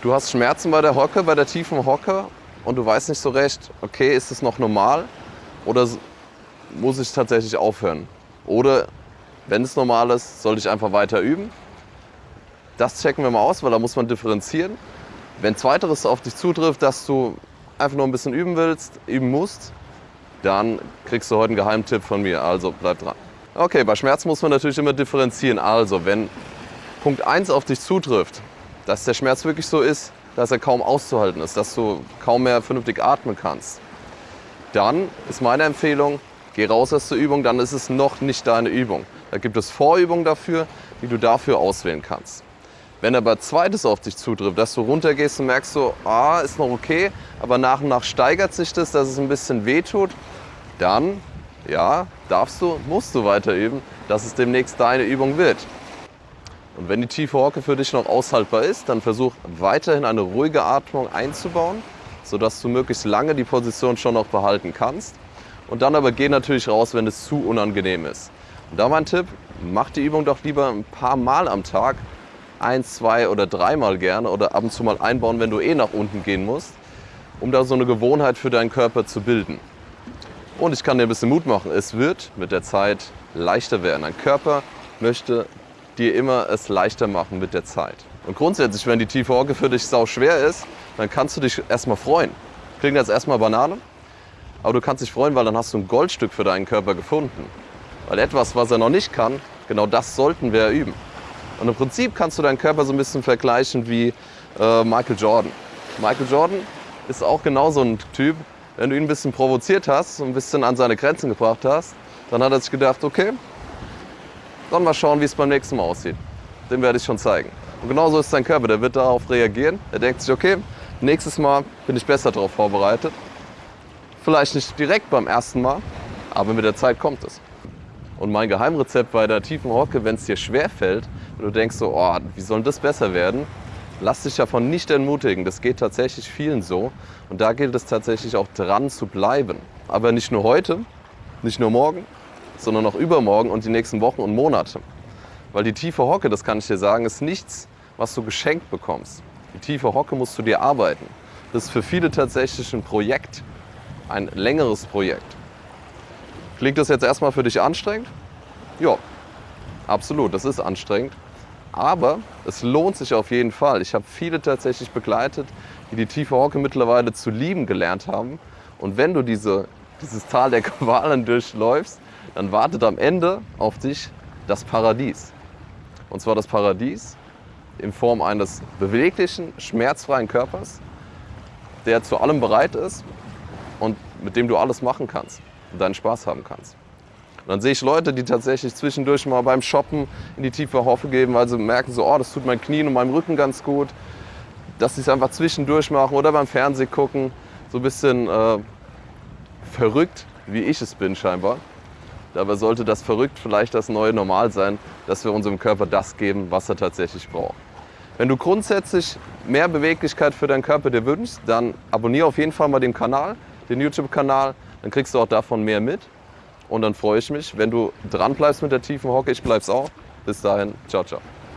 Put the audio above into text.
Du hast Schmerzen bei der Hocke, bei der tiefen Hocke und du weißt nicht so recht, okay, ist es noch normal oder muss ich tatsächlich aufhören? Oder wenn es normal ist, soll ich einfach weiter üben? Das checken wir mal aus, weil da muss man differenzieren. Wenn zweiteres auf dich zutrifft, dass du einfach nur ein bisschen üben willst, üben musst, dann kriegst du heute einen Geheimtipp von mir. Also bleib dran. Okay, bei Schmerzen muss man natürlich immer differenzieren. Also wenn Punkt 1 auf dich zutrifft, dass der Schmerz wirklich so ist, dass er kaum auszuhalten ist, dass du kaum mehr vernünftig atmen kannst, dann ist meine Empfehlung, geh raus aus der Übung, dann ist es noch nicht deine Übung. Da gibt es Vorübungen dafür, die du dafür auswählen kannst. Wenn aber zweites auf dich zutrifft, dass du runtergehst und merkst so, ah, ist noch okay, aber nach und nach steigert sich das, dass es ein bisschen weh tut, dann, ja, darfst du, musst du weiter üben, dass es demnächst deine Übung wird. Und wenn die tiefe Hocke für dich noch aushaltbar ist, dann versuch weiterhin eine ruhige Atmung einzubauen, sodass du möglichst lange die Position schon noch behalten kannst. Und dann aber geh natürlich raus, wenn es zu unangenehm ist. Und da mein Tipp, mach die Übung doch lieber ein paar Mal am Tag, ein, zwei oder dreimal gerne oder ab und zu mal einbauen, wenn du eh nach unten gehen musst, um da so eine Gewohnheit für deinen Körper zu bilden. Und ich kann dir ein bisschen Mut machen, es wird mit der Zeit leichter werden. Dein Körper möchte dir immer es leichter machen mit der Zeit. Und grundsätzlich, wenn die tiefe Hocke für dich sau schwer ist, dann kannst du dich erstmal freuen. Klingt jetzt erstmal Banane, aber du kannst dich freuen, weil dann hast du ein Goldstück für deinen Körper gefunden. Weil etwas, was er noch nicht kann, genau das sollten wir üben. Und im Prinzip kannst du deinen Körper so ein bisschen vergleichen wie äh, Michael Jordan. Michael Jordan ist auch genau so ein Typ, wenn du ihn ein bisschen provoziert hast, ein bisschen an seine Grenzen gebracht hast, dann hat er sich gedacht, okay, dann mal schauen, wie es beim nächsten Mal aussieht. Dem werde ich schon zeigen. Und genauso ist dein Körper, der wird darauf reagieren. Er denkt sich, okay, nächstes Mal bin ich besser darauf vorbereitet. Vielleicht nicht direkt beim ersten Mal, aber mit der Zeit kommt es. Und mein Geheimrezept bei der tiefen Hocke, wenn es dir schwer fällt, wenn du denkst so, oh, wie soll das besser werden, lass dich davon nicht entmutigen. Das geht tatsächlich vielen so. Und da gilt es tatsächlich auch dran zu bleiben. Aber nicht nur heute, nicht nur morgen, sondern auch übermorgen und die nächsten Wochen und Monate. Weil die tiefe Hocke, das kann ich dir sagen, ist nichts, was du geschenkt bekommst. Die tiefe Hocke musst du dir arbeiten. Das ist für viele tatsächlich ein Projekt, ein längeres Projekt. Klingt das jetzt erstmal für dich anstrengend? Ja, absolut, das ist anstrengend. Aber es lohnt sich auf jeden Fall. Ich habe viele tatsächlich begleitet, die die tiefe Hocke mittlerweile zu lieben gelernt haben. Und wenn du diese, dieses Tal der Qualen durchläufst, dann wartet am Ende auf dich das Paradies. Und zwar das Paradies in Form eines beweglichen, schmerzfreien Körpers, der zu allem bereit ist und mit dem du alles machen kannst und deinen Spaß haben kannst. Und dann sehe ich Leute, die tatsächlich zwischendurch mal beim Shoppen in die tiefe Hoffe geben, weil sie merken, so, oh, das tut meinen Knien und meinem Rücken ganz gut. Dass sie es einfach zwischendurch machen oder beim Fernsehen gucken. So ein bisschen äh, verrückt, wie ich es bin scheinbar. Dabei sollte das verrückt vielleicht das neue Normal sein, dass wir unserem Körper das geben, was er tatsächlich braucht. Wenn du grundsätzlich mehr Beweglichkeit für deinen Körper dir wünschst, dann abonniere auf jeden Fall mal den Kanal, den YouTube-Kanal dann kriegst du auch davon mehr mit. Und dann freue ich mich, wenn du dran bleibst mit der tiefen Hocke. Ich bleib's auch. Bis dahin, ciao, ciao.